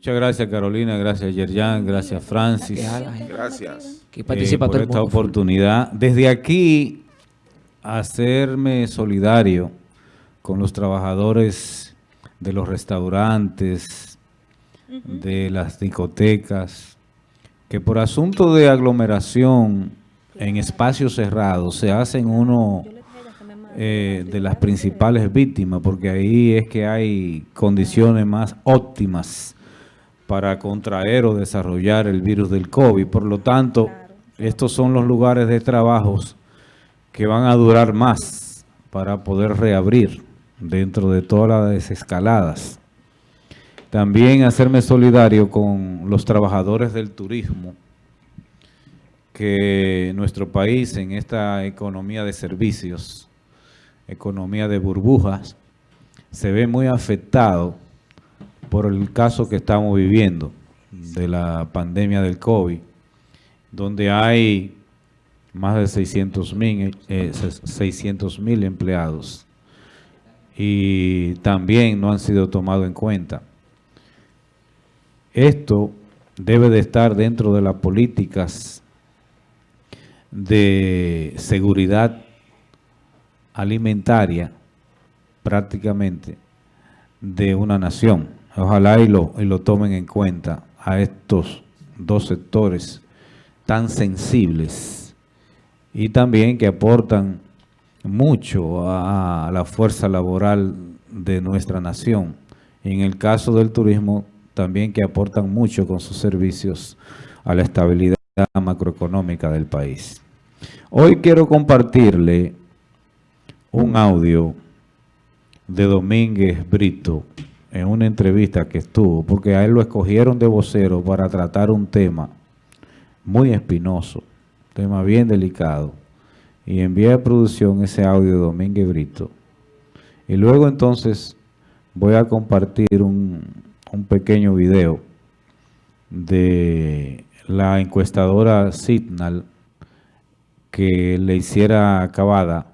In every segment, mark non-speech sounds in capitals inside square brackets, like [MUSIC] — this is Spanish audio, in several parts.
Muchas gracias Carolina, gracias Yerjan, gracias Francis. Gracias. Que participa eh, todo por esta oportunidad. Desde aquí, hacerme solidario con los trabajadores de los restaurantes, de las discotecas, que por asunto de aglomeración en espacios cerrados se hacen uno eh, de las principales víctimas, porque ahí es que hay condiciones más óptimas para contraer o desarrollar el virus del COVID. Por lo tanto, estos son los lugares de trabajos que van a durar más para poder reabrir dentro de todas las desescaladas. También hacerme solidario con los trabajadores del turismo, que nuestro país en esta economía de servicios, economía de burbujas, se ve muy afectado por el caso que estamos viviendo de la pandemia del COVID, donde hay más de 600 mil eh, 600.000 empleados y también no han sido tomados en cuenta. Esto debe de estar dentro de las políticas de seguridad alimentaria prácticamente de una nación. Ojalá y lo, y lo tomen en cuenta a estos dos sectores tan sensibles y también que aportan mucho a, la fuerza laboral de nuestra nación. En el caso del turismo, también que aportan mucho con sus servicios a la estabilidad macroeconómica del país. Hoy quiero compartirle un audio de Domínguez Brito en una entrevista que estuvo, porque a él lo escogieron de vocero para tratar un tema muy espinoso, tema bien delicado, y envié a producción ese audio de Domínguez Brito. Y luego entonces voy a compartir un, un pequeño video de la encuestadora Signal que le hiciera acabada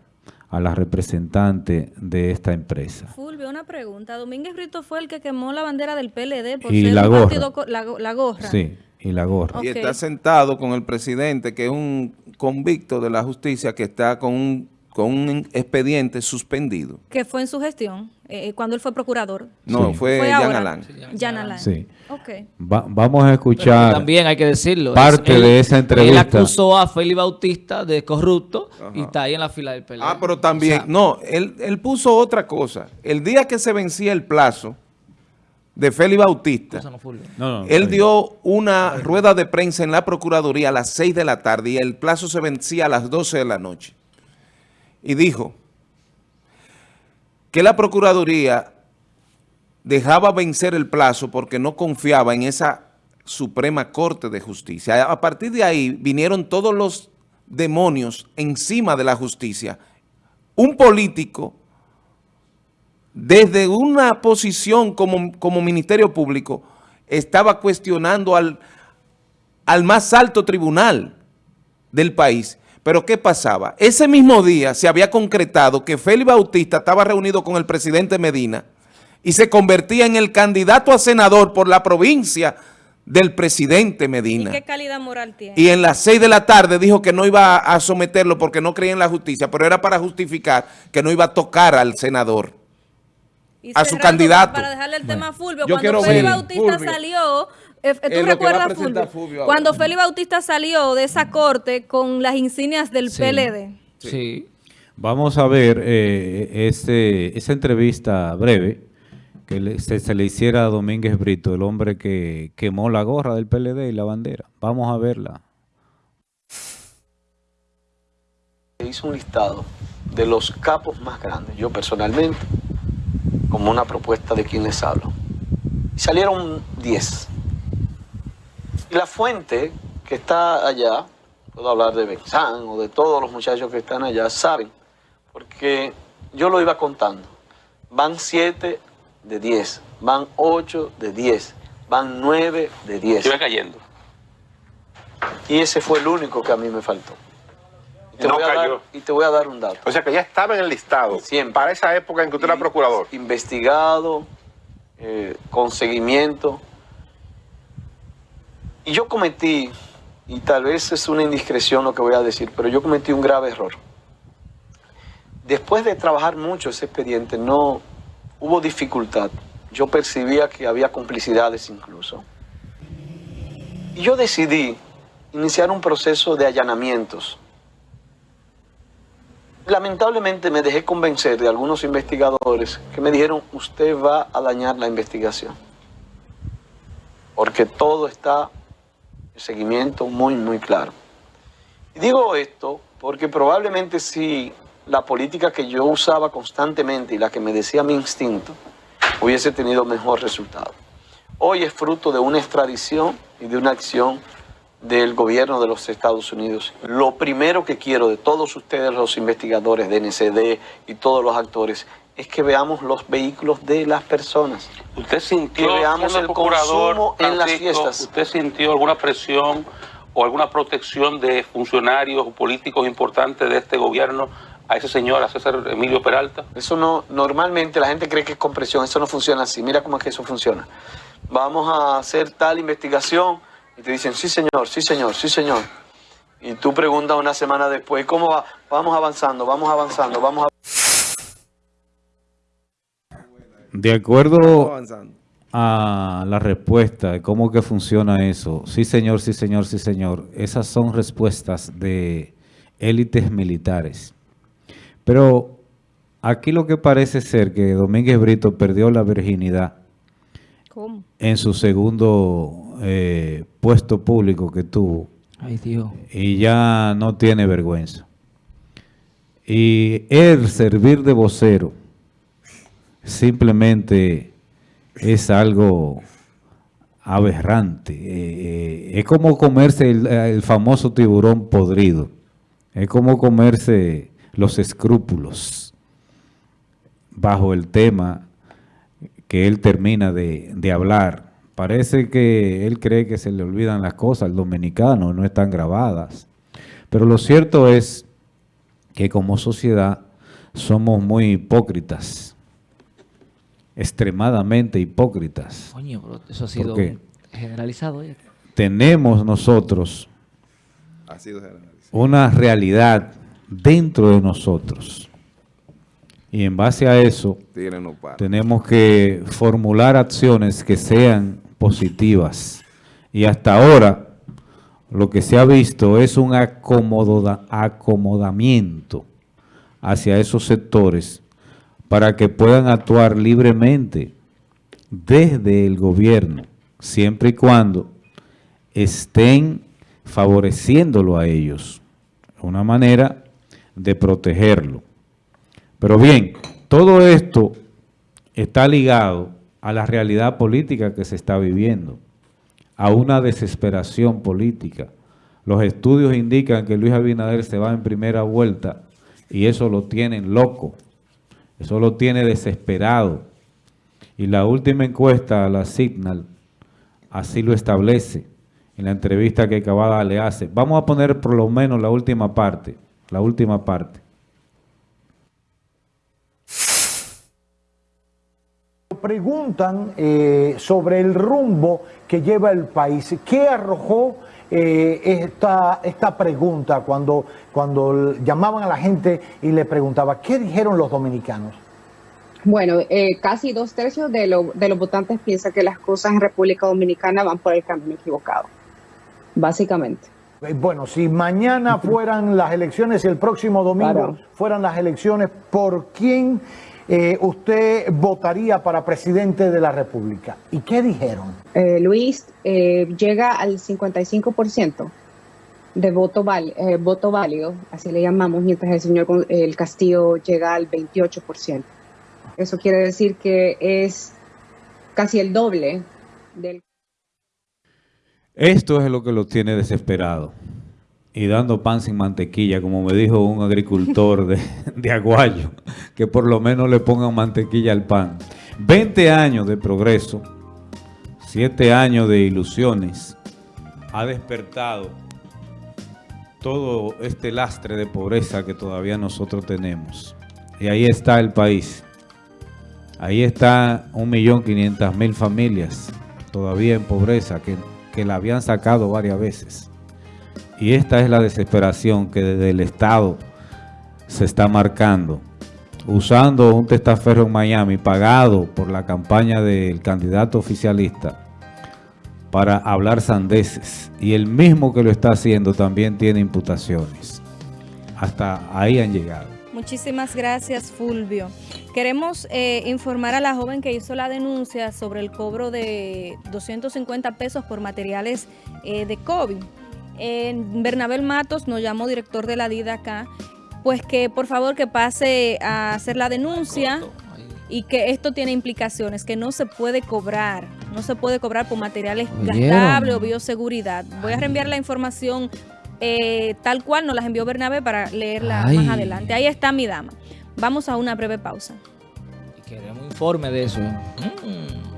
a la representante de esta empresa. Una pregunta. Domínguez Brito fue el que quemó la bandera del PLD por Y ser la un gorra. partido la, la gorra. Sí, y la gorra. Y está sentado con el presidente, que es un convicto de la justicia, que está con un, con un expediente suspendido. Que fue en su gestión, eh, cuando él fue procurador. No, Sí. fue, Fue Jan. Alain. Jan Alain. Sí. Ok. Va- vamos a Pero escuchar también hay que decirlo. parte es- él- de esa entrevista. Él acusó a Félix Bautista de corrupto y está ahí en la fila del PLD. Ah, pero también, O sea, no, él, él puso otra cosa. El día que se vencía el plazo de Félix Bautista, no fue. No, no, él dio una rueda de prensa en la Procuraduría a las 6 de la tarde y el plazo se vencía a las 12 de la noche. Y dijo que la Procuraduría dejaba vencer el plazo porque no confiaba en esa Suprema Corte de Justicia. A partir de ahí vinieron todos los demonios encima de la justicia. Un político, desde una posición como, como Ministerio Público, estaba cuestionando al, al más alto tribunal del país. Pero ¿qué pasaba? Ese mismo día se había concretado que Félix Bautista estaba reunido con el presidente Medina y se convertía en el candidato a senador por la provincia del presidente ¿Y Medina. qué calidad moral tiene? Y en las seis de la tarde dijo que no iba a someterlo porque no creía en la justicia, pero era para justificar que no iba a tocar al senador. Y a su candidato. Para dejarle el tema a Fulvio, yo cuando Félix Bautista Fulvio. salió, ¿tú va a recuerdas, Fulvio? Fulvio. Cuando Félix Bautista salió de esa corte con las insignias del Sí. PLD. Sí. Vamos a ver eh, ese- esa entrevista breve que le- se, se le hiciera a Domínguez Brito, el hombre que quemó la gorra del PLD y la bandera. Vamos a verla. hizo un listado de los capos más grandes, yo personalmente, como una propuesta de quien les hablo. Y salieron 10. Y la fuente que está allá, puedo hablar de Benzán o de todos los muchachos que están allá, saben, porque yo lo iba contando. Van 7 de 10, van 8 de 10, van 9 de 10. Iba cayendo. Y ese fue el único que a mí me faltó. Y te, No voy, a dar, cayó. y te voy a dar un dato. O sea que ya estaba en el listado. Siempre. Para esa época en que usted era procurador. Investigado, eh, con seguimiento, Y yo cometí, y tal vez es una indiscreción lo que voy a decir, pero yo cometí un grave error. Después de trabajar mucho ese expediente, no hubo dificultad. Yo percibía que había complicidades incluso. Y yo decidí iniciar un proceso de allanamientos. Lamentablemente me dejé convencer de algunos investigadores que me dijeron, usted va a dañar la investigación. Porque todo está en seguimiento muy, muy claro. Y digo esto porque probablemente si la política que yo usaba constantemente y la que me decía mi instinto hubiese tenido mejor resultado. Hoy es fruto de una extradición y de una acción del gobierno de los Estados Unidos. Lo primero que quiero de todos ustedes, los investigadores de NCD y todos los actores, es que veamos los vehículos de las personas. ¿Usted sintió, Que veamos el consumo en las fiestas. ¿Usted sintió alguna presión o alguna protección de funcionarios o políticos importantes de este gobierno a ese señor, a César Emilio Peralta? Eso no, normalmente la gente cree que es con presión, eso no funciona así. Mira cómo es que eso funciona. Vamos a hacer tal investigación y te dicen, sí señor, sí señor, sí señor. Y tú preguntas una semana después, ¿cómo va? Vamos avanzando, vamos avanzando, vamos a... De acuerdo a la respuesta de cómo que funciona eso, sí señor, sí señor, sí señor, esas son respuestas de élites militares. Pero aquí lo que parece ser que Domínguez Brito perdió la virginidad ¿Cómo? en su segundo eh, puesto público que tuvo Ay, Dios. y ya no tiene vergüenza. Y el servir de vocero simplemente es algo aberrante. Eh, eh, es como comerse el, famoso tiburón podrido. Es como comerse los escrúpulos bajo el tema que él termina de, de hablar. Parece que él cree que se le olvidan las cosas al dominicano, no están grabadas. Pero lo cierto es que como sociedad somos muy hipócritas, extremadamente hipócritas. Coño, bro, eso ha sido qué? generalizado. ya. Tenemos nosotros Ha sido generalizado. una realidad dentro de nosotros. Y en base a eso, no tenemos que formular acciones que sean positivas. Y hasta ahora, lo que se ha visto es un acomoda- acomodamiento hacia esos sectores para que puedan actuar libremente desde el gobierno, siempre y cuando estén favoreciéndolo a ellos. Una manera de protegerlo. Pero bien, todo esto está ligado a la realidad política que se está viviendo, a una desesperación política. Los estudios indican que Luis Abinader se va en primera vuelta y eso lo tienen loco, eso lo tiene desesperado. Y la última encuesta, la Signal, así lo establece en la entrevista que Cavada le hace. Vamos a poner por lo menos la última parte, la última parte. Preguntan eh, sobre el rumbo que lleva el país. ¿Qué arrojó eh, esta, esta pregunta cuando, cuando llamaban a la gente y le preguntaba, ¿qué dijeron los dominicanos? Bueno, eh, casi dos tercios de, lo- de los votantes piensan que las cosas en República Dominicana van por el camino equivocado, básicamente. Eh, Bueno, si mañana [LAUGHS] fueran las elecciones el próximo domingo Claro. fueran las elecciones, ¿por quién eh, usted votaría para presidente de la República? ¿Y qué dijeron? Eh, Luis eh, llega al 55% de voto, val- eh, voto válido, así le llamamos, mientras el señor el Castillo llega al 28%. Eso quiere decir que es casi el doble del Esto es lo que lo tiene desesperado y dando pan sin mantequilla, como me dijo un agricultor de, [LAUGHS] de Aguayo, que por lo menos le pongan mantequilla al pan. 20 años de progreso, 7 años de ilusiones, ha despertado todo este lastre de pobreza que todavía nosotros tenemos. Y ahí está el país. Ahí está 1.500.000 familias todavía en pobreza que, que la habían sacado varias veces. Y esta es la desesperación que desde el Estado se está marcando. Usando un testaferro en Miami pagado por la campaña del candidato oficialista para hablar sandeces. Y el mismo que lo está haciendo también tiene imputaciones. Hasta ahí han llegado. Muchísimas gracias, Fulvio. Queremos eh, informar a la joven que hizo la denuncia sobre el cobro de 250 pesos por materiales eh, de COVID. Bernabel Matos nos llamó director de la DIDA acá, pues que por favor que pase a hacer la denuncia y que esto tiene implicaciones, que no se puede cobrar, no se puede cobrar por materiales gastables o bioseguridad. Voy a reenviar la información eh, tal cual nos las envió Bernabé para leerla Ay. más adelante. Ahí está mi dama. Vamos a una breve pausa. Y queremos informe de eso. ¿eh? Mm.